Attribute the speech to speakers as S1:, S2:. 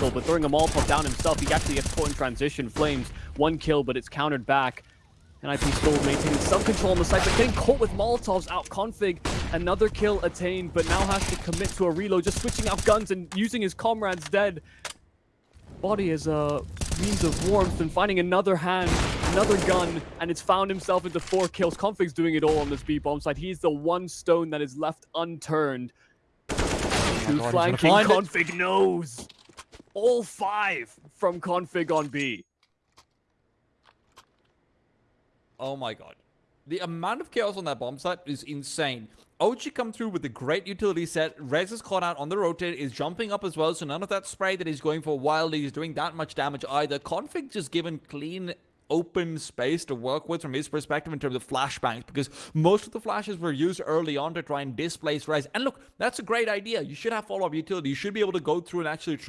S1: angle, but throwing a Molotov down himself, he actually gets caught in transition. Flames, one kill, but it's countered back. NIP still maintaining some control on the site, but getting caught with Molotovs out config. Another kill attained, but now has to commit to a reload, just switching out guns and using his comrades dead. Body as a means of warmth and finding another hand, another gun, and it's found himself into four kills. Config's doing it all on this B-bomb side. He's the one stone that is left unturned. Two
S2: God,
S1: flanking, Config knows. All five from Config on B.
S2: Oh my god. The amount of chaos on that bomb site is insane. OG come through with a great utility set. Rez is caught out on the rotate, is jumping up as well, so none of that spray that he's going for wildly is doing that much damage either. Config just given clean open space to work with from his perspective in terms of flashbangs because most of the flashes were used early on to try and displace Rez. And look, that's a great idea. You should have follow-up utility. You should be able to go through and actually trade